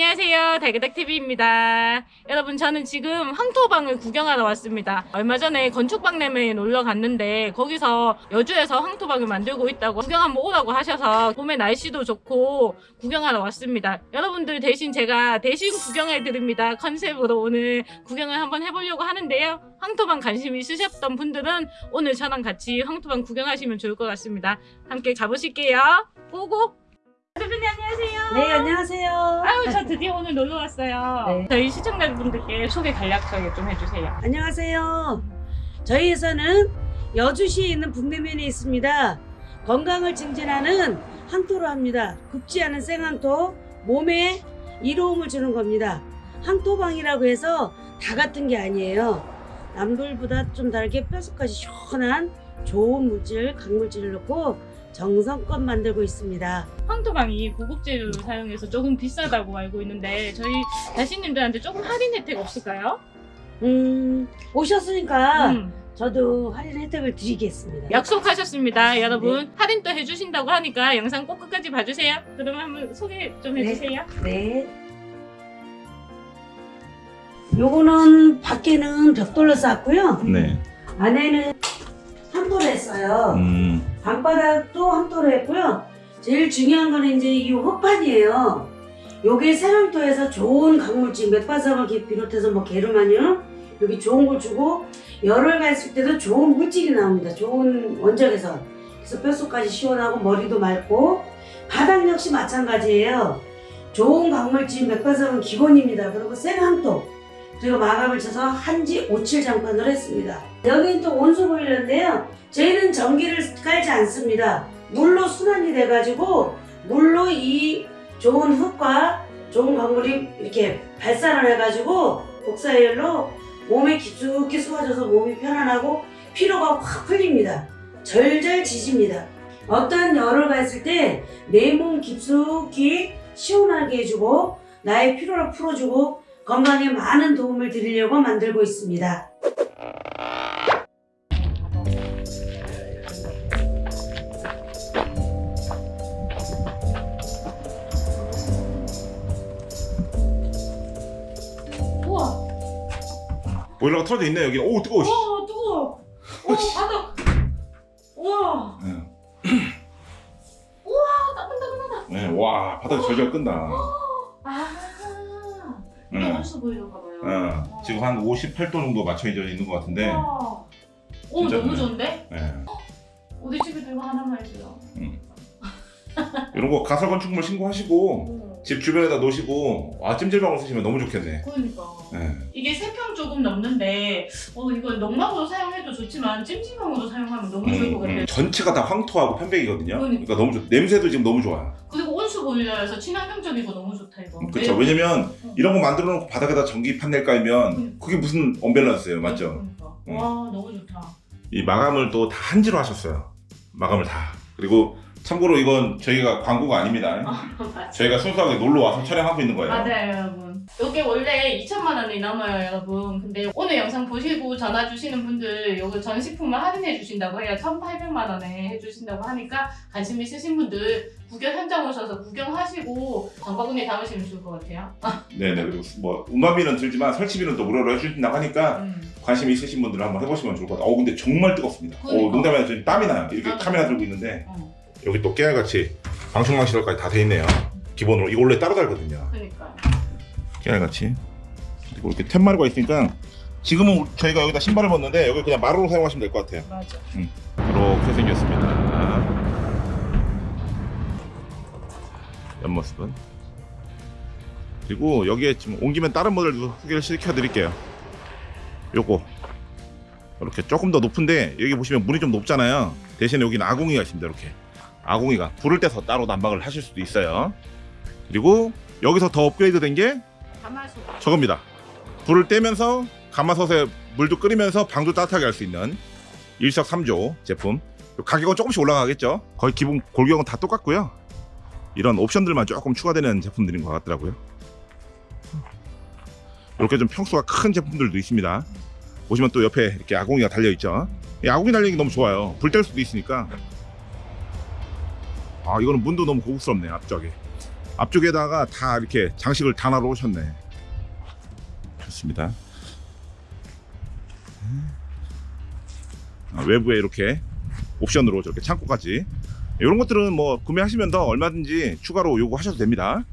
안녕하세요. 달그닥TV입니다. 여러분, 저는 지금 황토방을 구경하러 왔습니다. 얼마 전에 건축박람회에 놀러 갔는데, 거기서 여주에서 황토방을 만들고 있다고 구경 한번 오라고 하셔서, 봄에 날씨도 좋고 구경하러 왔습니다. 여러분들 대신 제가 대신 구경해 드립니다. 컨셉으로 오늘 구경을 한번 해보려고 하는데요. 황토방 관심 있으셨던 분들은 오늘 저랑 같이 황토방 구경하시면 좋을 것 같습니다. 함께 가보실게요. 고고! 대표님 안녕하세요. 네, 안녕하세요. 저 드디어 오늘 놀러 왔어요. 네. 저희 시청자분들께 소개 간략하게 좀 해주세요. 안녕하세요. 저희 회사는 여주시에 있는 북내면에 있습니다. 건강을 증진하는 항토로 합니다. 굽지 않은 생항토, 몸에 이로움을 주는 겁니다. 항토방이라고 해서 다 같은 게 아니에요. 남들보다 좀 다르게 뼛속까지 시원한 좋은 물질, 강물질을 넣고 정성껏 만들고 있습니다. 황토방이 고급 재료를 사용해서 조금 비싸다고 알고 있는데 저희 다시님들한테 조금 할인 혜택 없을까요? 음, 오셨으니까 음, 저도 할인 혜택을 드리겠습니다. 약속하셨습니다. 여러분 할인 또 해주신다고 하니까 영상 꼭 끝까지 봐주세요. 그러면 한번 소개 좀 네. 해주세요. 네. 요거는 밖에는 벽돌로 쌌고요. 네. 안에는 했어요. 음. 방바닥도 함도로 했고요. 제일 중요한 거는 이제 이 헛판이에요. 요게 세랑토에서 좋은 강물질, 맥바삭을 비롯해서 뭐 게르마늄 여기 좋은 걸 주고 열을 갔을 때도 좋은 물질이 나옵니다. 좋은 원적에서 그래서 뼛속까지 시원하고 머리도 맑고 바닥 역시 마찬가지예요. 좋은 강물질, 맥바삭은 기본입니다. 그리고 생항토 그리고 마감을 쳐서 한지 57 장판을 했습니다. 여기는 또 온수 보일러인데요. 저희는 전기를 깔지 않습니다. 물로 순환이 돼가지고 물로 이 좋은 흙과 좋은 강물이 이렇게 발산을 해가지고 복사열로 몸에 깊숙이 쏘아져서 몸이 편안하고 피로가 확 풀립니다. 절절 지집니다. 어떠한 열을 가했을 때 내 몸 깊숙이 시원하게 해주고 나의 피로를 풀어주고 건강에 많은 도움을 드리려고 만들고 있습니다. 보일러가 틀어져 있네 여기. 오 뜨거워. 씨. 와 뜨거워. 오 바닥. 우와, 네. 우와 따끈따끈하다. 네. 와 바닥이 절절 끈다. 아, 이게 네. 온수 보이려가 봐요. 어, 지금 한 58도 정도 맞춰져 있는 것 같은데. 우와. 오 진짜 너무 좋네. 좋은데? 네. 우리 집에도 이거 하나만 해줘요. 이런 거 가설 건축물 신고하시고 오, 집 주변에다 놓으시고 와 찜질방으로 쓰시면 너무 좋겠네. 그러니까. 네. 이게 세 평 조금 넘는데 어 이거 농막으로 사용해도 좋지만 찜질방으로 사용하면 너무 좋을 것 음, 같아요. 음. 전체가 다 황토하고 편백이거든요. 그러니까. 그러니까 너무 좋. 냄새도 지금 너무 좋아요. 그리고 온수 보일러여서 친환경적이고 너무 좋다 이거. 그렇죠. 왜- 왜냐면 어. 이런 거 만들어 놓고 바닥에다 전기 판넬 깔면 음. 그게 무슨 언밸런스예요, 맞죠? 그러니까. 음. 와 너무 좋다. 이 마감을 또 다 한지로 하셨어요. 마감을 다. 그리고 참고로 이건 저희가 광고가 아닙니다. 맞아. 저희가 순수하게 놀러 와서 촬영하고 있는 거예요. 맞아요 여러분. 이게 원래 2천만 원이 넘어요 여러분. 근데 오늘 영상 보시고 전화 주시는 분들 요거 전 식품을 할인해 주신다고 해요. 1,800만 원에 해주신다고 하니까 관심 있으신 분들 구경 현장 오셔서 구경하시고 장바구니에 담으시면 좋을 것 같아요. 네네. 그리고 뭐 운반비는 들지만 설치비는 또 무료로 해주신다고 하니까 음. 관심 있으신 분들은 한번 해보시면 좋을 것 같아요. 어 근데 정말 뜨겁습니다. 어, 그러니까. 농담이 아니라 땀이 나요. 이렇게 맞아. 카메라 들고 있는데 어. 여기 또 깨알같이 방충망 시설까지 다 돼 있네요. 기본으로 이거 원래 따로 달거든요. 그러니까. 깨알같이 그리고 이렇게 툇마루가 있으니까 지금은 저희가 여기다 신발을 벗는데 여기 그냥 마루로 사용하시면 될 것 같아요. 맞아. 이렇게 생겼습니다. 옆모습은. 그리고 여기에 지금 옮기면 다른 모델도 소개를 시켜 드릴게요. 요거. 이렇게 조금 더 높은데 여기 보시면 문이 좀 높잖아요. 대신에 여기는 아궁이가 있습니다. 이렇게. 아궁이가 불을 떼서 따로 난방을 하실 수도 있어요. 그리고 여기서 더 업그레이드 된 게. 저겁니다. 불을 떼면서 가마솥에 물도 끓이면서 방도 따뜻하게 할 수 있는 일석삼조 제품. 가격은 조금씩 올라가겠죠. 거의 기본 골격은 다 똑같고요. 이런 옵션들만 조금 추가되는 제품들인 것 같더라고요. 이렇게 좀 평수가 큰 제품들도 있습니다. 보시면 또 옆에 이렇게 아궁이가 달려 있죠. 이 아궁이 달리는 게 너무 좋아요. 불 뗄 수도 있으니까. 아 이거는 문도 너무 고급스럽네요 앞쪽에. 앞쪽에다가 다 이렇게 장식을 다놔 놓으셨네. 좋습니다. 아, 외부에 이렇게 옵션으로 저렇게 창고까지 이런 것들은 뭐 구매하시면 더 얼마든지 추가로 요구하셔도 됩니다.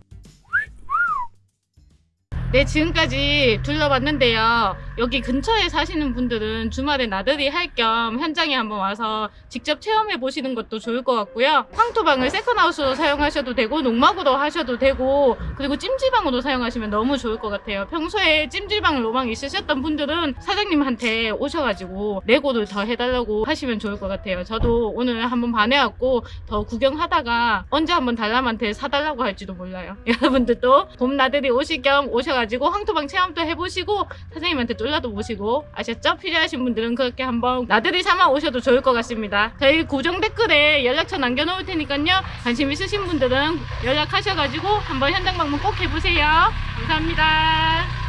네, 지금까지 둘러봤는데요. 여기 근처에 사시는 분들은 주말에 나들이 할 겸 현장에 한번 와서 직접 체험해 보시는 것도 좋을 것 같고요. 황토방을 세컨하우스로 사용하셔도 되고 농막으로 하셔도 되고 그리고 찜질방으로 사용하시면 너무 좋을 것 같아요. 평소에 찜질방 로망 있으셨던 분들은 사장님한테 오셔가지고 레고를 더 해달라고 하시면 좋을 것 같아요. 저도 오늘 한번 반해왔고 더 구경하다가 언제 한번 달람한테 사달라고 할지도 몰라요. 여러분들도 봄 나들이 오실 겸 오셔가지고 황토방 체험도 해보시고 사장님한테 쫄라도 보시고 아셨죠? 필요하신 분들은 그렇게 한번 나들이 삼아 오셔도 좋을 것 같습니다. 저희 고정 댓글에 연락처 남겨놓을 테니까요. 관심 있으신 분들은 연락하셔가지고 한번 현장 방문 꼭 해보세요. 감사합니다.